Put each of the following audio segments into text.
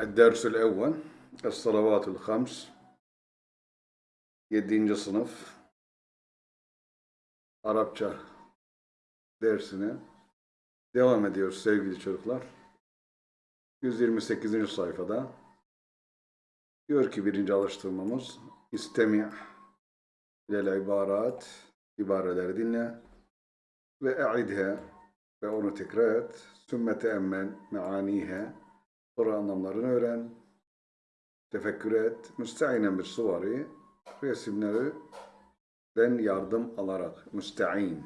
الدرس الأول الصلوات الخمس Yedinci sınıf Arapça dersine devam ediyoruz sevgili çocuklar. 128. sayfada diyor ki birinci alıştırmamız istemi' ilel ibarat ibareleri dinle ve e'idhe ve onu tekrar et sümme teemmel meanihe sonra anlamlarını öğren. Tefekkür et. Müsteinen bir suvari. Resimlerden yardım alarak. Müstein.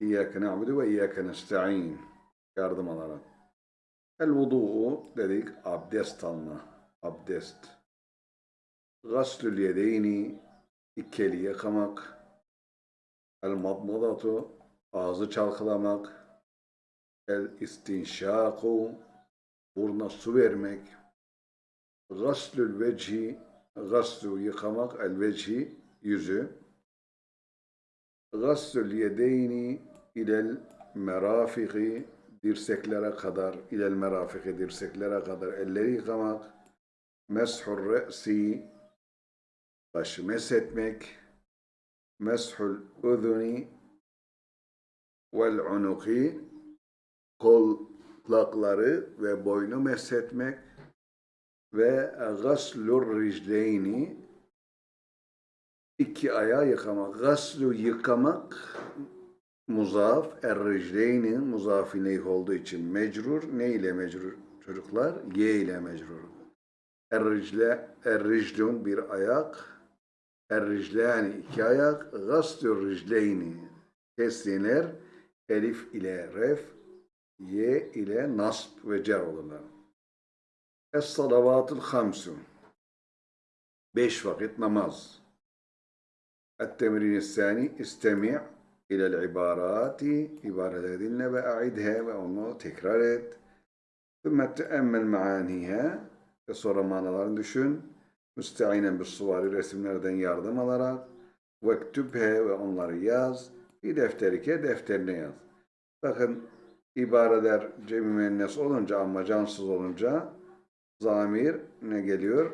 İyyâke na'budu ve iyyâke nesta'in. Yardım alarak. El vudu'u dedik. Abdest alma. Abdest. Gaslül yedeyni. İki eli yıkamak el madmadatu ağzı çalkalamak el istinşaku buruna su vermek gaslül vecihi gaslu yıkamak el vecihi yüzü. Gaslül yedeyni ilel merafiki dirseklere kadar ilel merafiki dirseklere kadar elleri yıkamak. Meshur re'si başı meshetmek. Meshul udhuni vel unuki kolakları ve boynu meshetmek ve gaslur ricleyni iki ayağı yıkamak. Gaslu yıkamak muzaf, er ricleyni muzaf ileyh olduğu için mecrur. Ne ile mecrur çocuklar? Y ile mecrur. Er ricle, er riclun bir ayak. Er riclani iki ayak. Gaslu ricleyni kestinler. Elif ile ref, Y ile nasb ve cer olurlar. Es-salavatul hamsu. Beş vakit namaz. Et-temrin sani istemi' ilel ibarati ibareler dinle ve a'idhe ve onu tekrar et. Thümme teemmel maanihe ve sonra manalarını düşün. Müsteinen bir suvari resimlerden yardım alarak vektübhe ve onları yaz. Bir defterike defterine yaz. Bakın ibareler cemi müennes olunca ama cansız olunca zamir ne geliyor?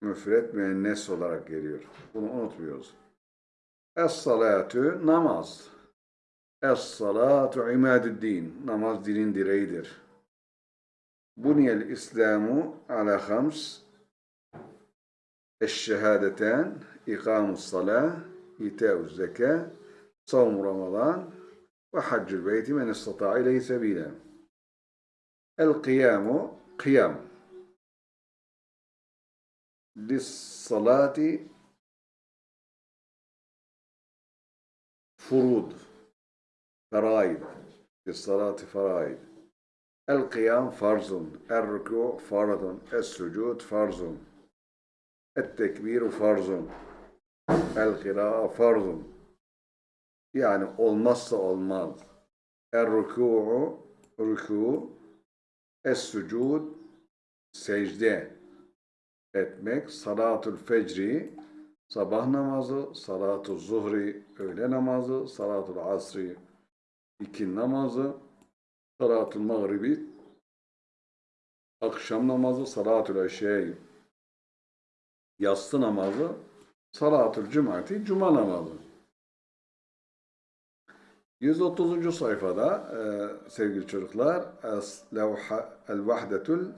Müfret müennes olarak geliyor. Bunu unutmuyoruz. Es-salatu namaz. Es-salatu imadüddin. Namaz dinin direğidir. Buniyel İslamu ala hams eşşehadeten ikamus salah itâ'uz zekâ savm ramazan وحج البيت من استطاع إليه سبيلا. القيام قيام. للصلاة فروض فرائض. للصلاة فرائض. القيام فرض الركوع فرض السجود فرض. التكبير فرض. القراءة فرض. Yani olmazsa olmaz el-rükû'u rükû es-sucud secde etmek, salatul fecri, sabah namazı, salatul zuhri, öğle namazı, salatul asri, ikin namazı, salatul mağribi, akşam namazı, salatul eşeği, yatsı namazı, salatul cumati, cuma namazı. 130. sayfada e, sevgili çocuklar El-Vahdetul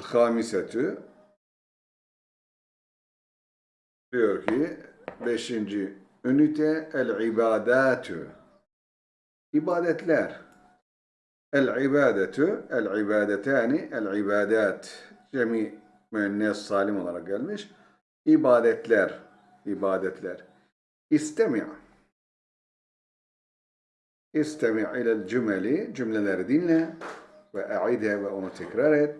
Hamisetü diyor ki beşinci ünite el ibadatü ibadetler. El ibadetü el ibadetani el ibadat. Cemi müennes salim olarak gelmiş. İbadetler ibadetler. İstemi' istemi' ilel cümeli cümleleri dinle ve e'idhe ve onu tekrar et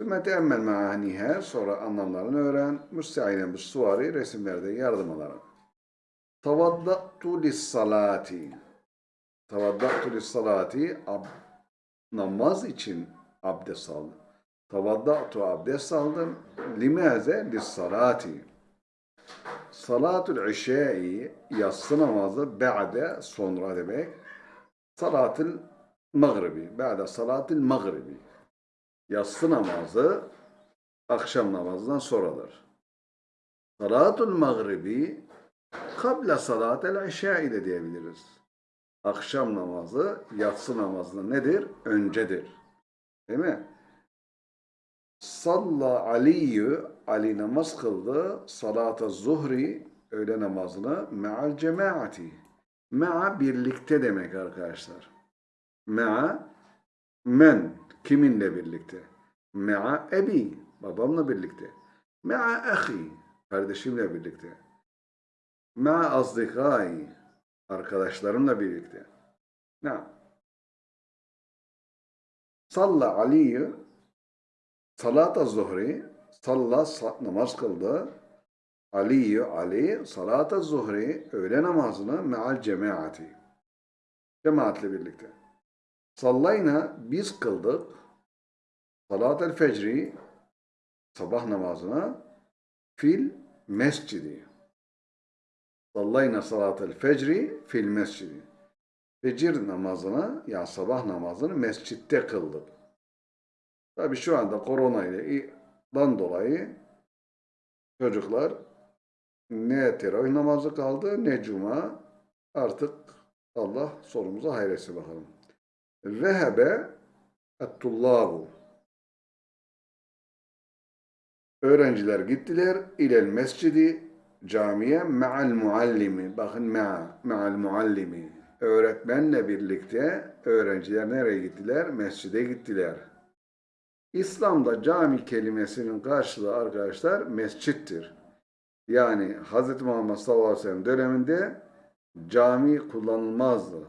Sümme teemmel maaniha sonra anlamlarını öğren. Müsteinen bir suvari resimlerde yardım alarak. Tavaddatu lissalati. Tavaddatu lissalati namaz için abdest aldım. Tavaddatu abdest aldım. Limaze lissalati. Salatul işai yatsı namazı ba'de sonra demek. Salatul Mağribi. Ba'de salatil mağribi. Yatsı namazı akşam namazından sonradır. Salatul mağribi kabla salatel işai de diyebiliriz. Akşam namazı yatsı namazından nedir? Öncedir. Değil mi? Salla Aliyyü, Ali namaz kıldı. Salata zuhri, öğle namazını me'al cemaati. Me'a birlikte demek arkadaşlar. Me'a, men, kiminle birlikte? Me'a ebi, babamla birlikte. Me'a ahi, kardeşimle birlikte. Me'a azdikai, arkadaşlarımla birlikte. Ne? Salla Aliyyü, Salat zuhri, salla sa- namaz kıldı. Aliyyü Ali, salat zuhri, öğle namazını meal cemaati. Cemaatle birlikte. Sallayna, biz kıldık. Salat el fecri, sabah namazını fil mescidi. Sallayna salat el fecri fil mescidi. Fecir namazını, ya sabah namazını mescitte kıldık. Tabii şu anda korona ile dan dolayı çocuklar ne teravih namazı kaldı ne cuma artık Allah sonumuza hayretsin bakalım. Vehebe et-tullabu Öğrenciler gittiler ilel mescidi camiye me'al muallimi. Bakın me'a, me'al muallimi. Öğretmenle birlikte öğrenciler nereye gittiler? Mescide gittiler. İslam'da cami kelimesinin karşılığı arkadaşlar mescittir. Yani Hz. Muhammed sallallahu aleyhi ve sellem döneminde cami kullanılmazdı.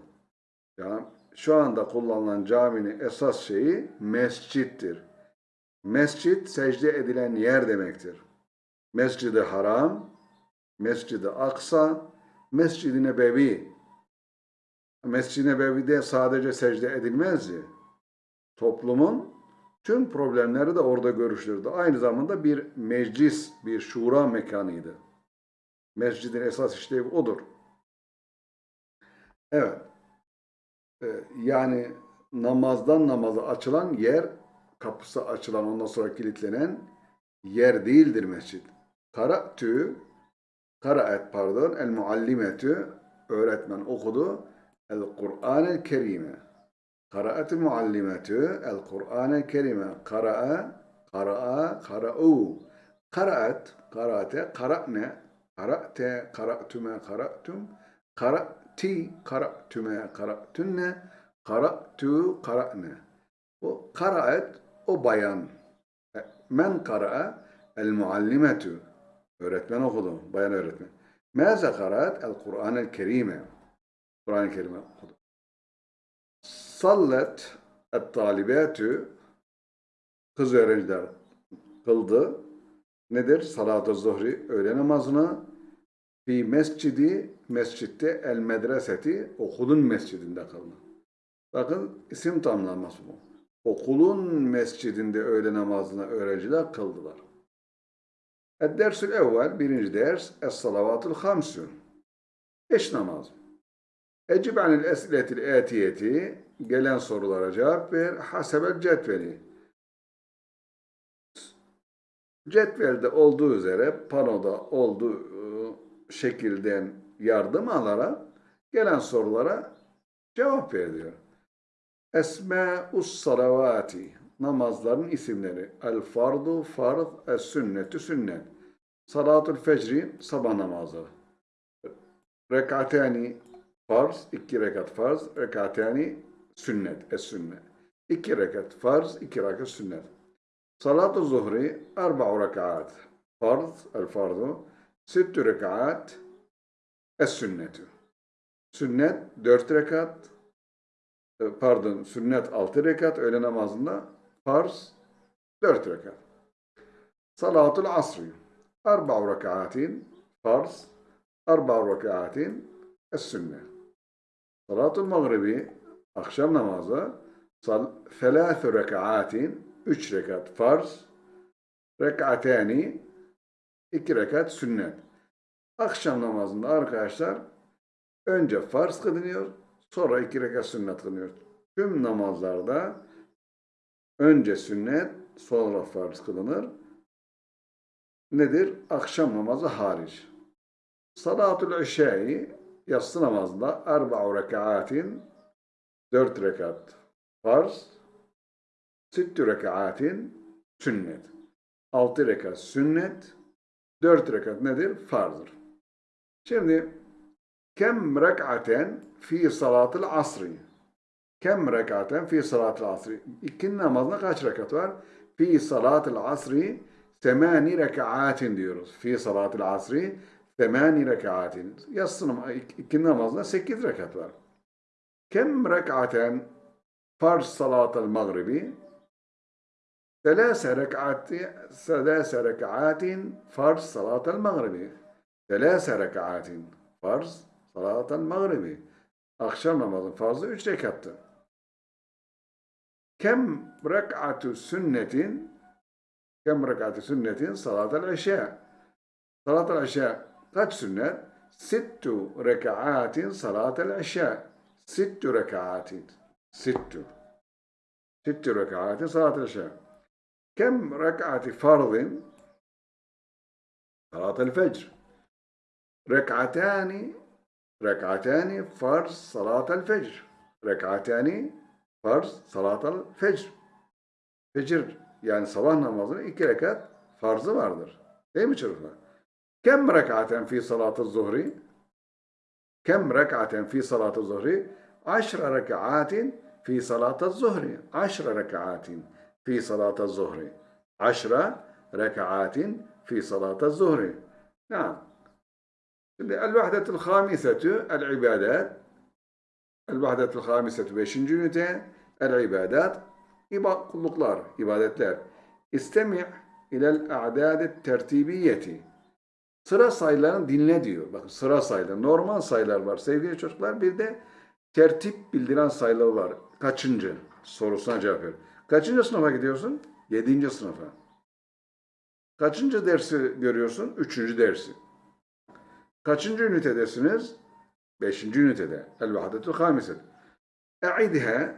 Yani şu anda kullanılan caminin esas şeyi mescittir. Mescit secde edilen yer demektir. Mescid-i Haram, Mescid-i Aksa, Mescid-i Nebevi. Mescid-i Nebevi'de sadece secde edilmezdi. Toplumun tüm problemleri de orada görüşülürdü. Aynı zamanda bir meclis, bir şura mekanıydı. Mescidin esas işlevi odur. Evet. Ee, yani namazdan namaza açılan yer, kapısı açılan ondan sonra kilitlenen yer değildir mescid. Kara'tü, karaet pardon, el muallimetü, öğretmen okudu. El Kur'an-el Kerime. Karaat muallimetü el Kur'an-el Kerime. Kara'a, kara'a, kara'u. Karaat, karaate, kara'ne, kara'te, kara'tüme, kara'tüm, kara'ti, kara'tüme, kara'tünne, kara'tü, kara'ne. O karaat, o bayan. Men kara'a, el muallimetü. Öğretmen okudu, bayan öğretmen. Mâze karaat, el Kur'an-el Kerime. Kur'an-ı Kerim'i okudu. Sallet et-talibatü kız öğrenciler kıldı. Nedir? Salat-ı zuhri öğle namazını fi mescidi mescitte el medreseti okulun mescidinde kıldı. Bakın isim tamlaması bu. Okulun mescidinde öğle namazını öğrenciler kıldılar. Ed-dersül evvel birinci ders Es-salavatul hamsün. Beş namaz. Ecib anil esiletil etiyeti gelen sorulara cevap ver. Hasebel cetveli. Cetvelde olduğu üzere panoda olduğu e, şekilden yardım alarak gelen sorulara cevap ver diyor. Esma'us salavati namazların isimleri. El fardu farz, es sünnetu sünnet. Salatul fecri sabah namazı. Rekatani farz, iki rekat farz, rekatani sünnet, es sünnet. İki rekat farz, iki rekat sünnet. Salat-ı zuhri, arba'u rekat. Farz, el fardu, sittü rekat, es sünnetu. Sünnet, dört rekat, e, pardon, sünnet altı rekat, öğle namazında, farz, dört rekat. Salatul asri, arba'u rekatin, farz, arba'u rekatin, es sünnet. Salatul mağribi, akşam namazı, sal, felâthü rekaatin, üç rekat farz, rekatani, iki rekat sünnet. Akşam namazında arkadaşlar önce farz kılınıyor, sonra iki rekat sünnet kılınıyor. tüm namazlarda önce sünnet, sonra farz kılınır. Nedir? Akşam namazı hariç. Salatul işai yatsı namazında erba'u rekaatin dört rekat farz, sittü rekaatin sünnet. Altı rekat sünnet, dört rekat nedir? Farzdır. Şimdi kem rek'aten fi salatul asri? Kem rek'aten fi salatul asri? İkindi namazında kaç rekat var? Fi salatul asri semani rek'atin diyoruz. Fi salatul asri semani rek'atin. Yatsı nam- ik- ikindi namazında sekiz rekat var. Kem rek'aten farz salatul mağribi? ثلاث ركعات ثلاث ركعات فرض صلاة المغرب ثلاث ركعات فرض صلاة المغرب akşam namazın farzı üç rekattı. Kem rek'atü sünnetin kem rek'atü sünnetin salatel işa salatel işa kaç sünnet? Sittu rekaatin salatel işa sittu rekaatin sittu sittu rekaatin salatel işa كم ركعة فرض صلاة الفجر ركعتان ركعتان فرض صلاة الفجر ركعتان فرض صلاة الفجر Fecir yani sabah namazının iki rekat farzı vardır. Değil mi çocuklar? Kem rekaten fi salatı zuhri? Kem rekaten fi salatı zuhri? Aşra rekatin fi salatı zuhri. Aşra rekatin في صلاة الظهر عشر ركعات في صلاة الظهر نعم الوحدة الخامسة العبادات الوحدة الخامسة beşinci ünite العبادات İba- kulluklar, ibadetler. İstemi' ilel a'dad tertibiyeti. Sıra sayılarını dinle diyor. Bakın sıra sayıları. Normal sayılar var sevgili çocuklar. Bir de tertip bildiren sayılar var. Kaçıncı? Sorusuna cevap ver. Kaçıncı sınıfa gidiyorsun? Yedinci sınıfa. Kaçıncı dersi görüyorsun? Üçüncü dersi. Kaçıncı ünitedesiniz? Beşinci ünitede. El-Vahdetul Hamiset. E'idhe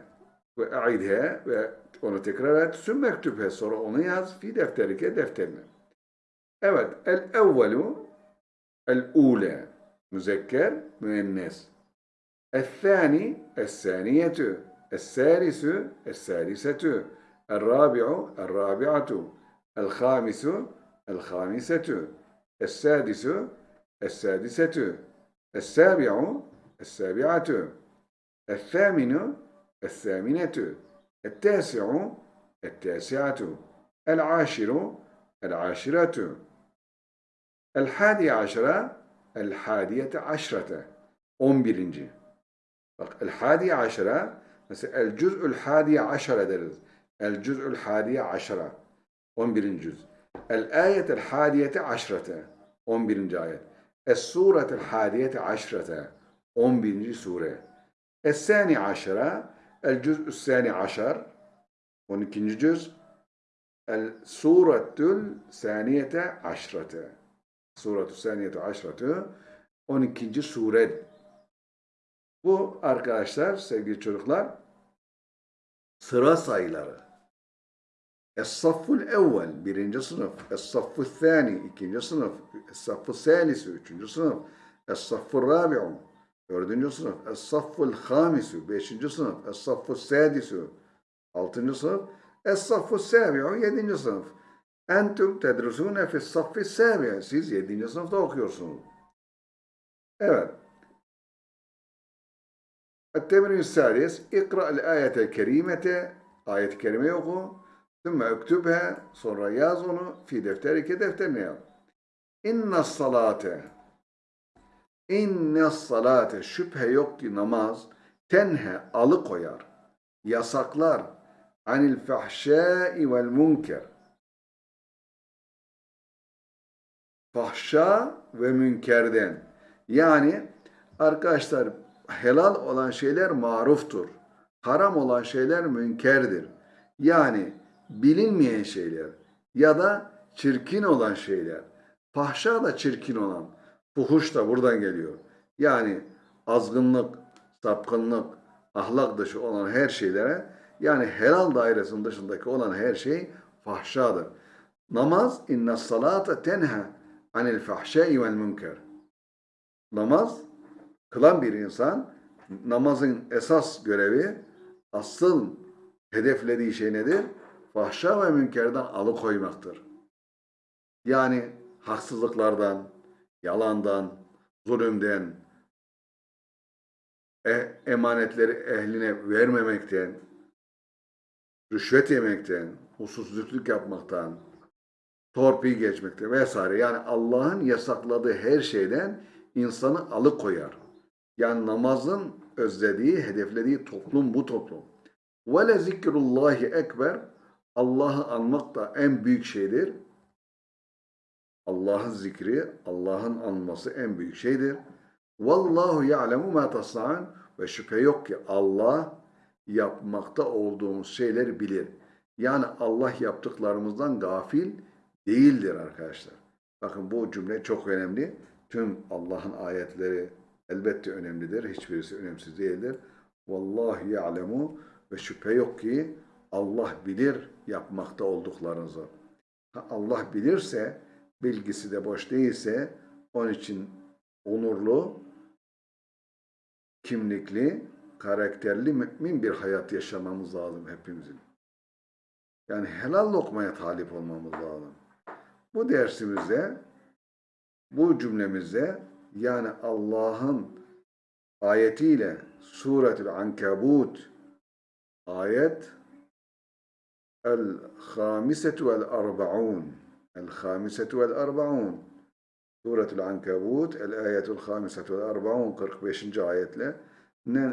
ve e'idhe ve onu tekrar et. Sümme ektübhe sonra onu yaz. Fi defterike defterine. Evet. El-evvelu el-ule müzekker müennes. El-thani el-saniyetü الثالث الثالثة الرابع الرابعة الخامس الخامسة السادس السادسة السابع السابعة الثامن الثامنة التاسع التاسعة العاشر العاشرة El hadiye aşra, el hadiyete aşrate. On birinci. Bak el hadiye aşra, mesela el cüz'ül hadiye aşra deriz. El cüz'ül hadiye aşra. On birinci cüz. El ayetel hadiyete aşrate. On birinci ayet. Es suretel hadiyete aşrate. On birinci sure. Es sani aşra, el cüz'ül sani aşar. On ikinci cüz. El suretül saniyete aşrate. Suretü saniyete aşrete 12. sure bu arkadaşlar, sevgili çocuklar, sıra sayıları. Es-safful evvel, birinci sınıf. Es-safful thani, ikinci sınıf. Es-safful salisi, üçüncü sınıf. Es-safful rabi'u, dördüncü sınıf. Es-safful hamisu, beşinci sınıf. Es-safful sadisu, altıncı sınıf. Es-safful sabi'u, yedinci sınıf. Entum tedrusune fis-saffi sabi'i. Siz yedinci sınıfta okuyorsunuz. Evet. التمرين السادس اقرأ الآية الكريمة آية كريمة يقول ثم اكتبها sonra yaz onu fi defterike defterine yaz. İnne salate İnne salate şüphe yok ki namaz tenhe alıkoyar, yasaklar anil fahşai vel münker. Fahşa ve münkerden. Yani arkadaşlar helal olan şeyler maruftur. Haram olan şeyler münkerdir. Yani bilinmeyen şeyler ya da çirkin olan şeyler. Fahşa da çirkin olan. Fuhuş da buradan geliyor. Yani azgınlık, sapkınlık, ahlak dışı olan her şeylere yani helal dairesinin dışındaki olan her şey fahşadır. Namaz inna salate tenha anil fahşai vel münker. Namaz kılan bir insan namazın esas görevi asıl hedeflediği şey nedir? Fahşa ve münkerden alıkoymaktır. Yani haksızlıklardan, yalandan, zulümden, e- emanetleri ehline vermemekten, rüşvet yemekten, usulsüzlük yapmaktan, torpil geçmekten vesaire. Yani Allah'ın yasakladığı her şeyden insanı alıkoyar. Yani namazın özlediği, hedeflediği toplum bu toplum. Ve zikrullahi ekber. Allah'ı anmak da en büyük şeydir. Allah'ın zikri, Allah'ın anması en büyük şeydir. Vallahu ya'lemu ma tasna'un ve şüphe yok ki Allah yapmakta olduğumuz şeyleri bilir. Yani Allah yaptıklarımızdan gafil değildir arkadaşlar. Bakın bu cümle çok önemli. Tüm Allah'ın ayetleri elbette önemlidir. Hiçbirisi önemsiz değildir. Vallahu ya'lemu ve şüphe yok ki Allah bilir yapmakta olduklarınızı. Ha, Allah bilirse, bilgisi de boş değilse, onun için onurlu, kimlikli, karakterli, mümin bir hayat yaşamamız lazım hepimizin. Yani helal lokmaya talip olmamız lazım. Bu dersimizde, bu cümlemizde yani Allah'ın ayetiyle Suretül Ankabut ayet El-Hamisetu vel-Arba'un El-Hamisetu vel-Arba'un Suretül Ankabut El-Ayetul Hamisetu vel-Arba'un 45. ayetle ne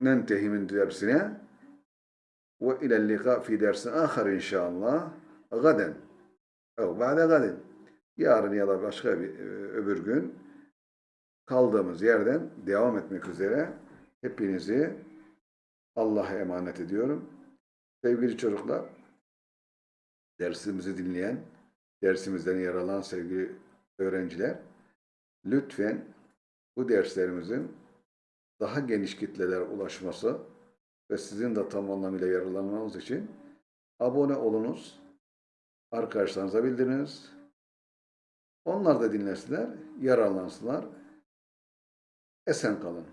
ننتهي من درسنا وإلى اللقاء في درس آخر إن شاء الله gaden. Ev ba'de gaden. Yarın ya da başka bir e, öbür gün kaldığımız yerden devam etmek üzere hepinizi Allah'a emanet ediyorum. Sevgili çocuklar, dersimizi dinleyen, dersimizden yer sevgili öğrenciler, lütfen bu derslerimizin daha geniş kitlelere ulaşması ve sizin de tam anlamıyla yararlanmanız için abone olunuz arkadaşlarınıza bildiriniz, onlar da dinlesinler, yararlansınlar. Esen kalın.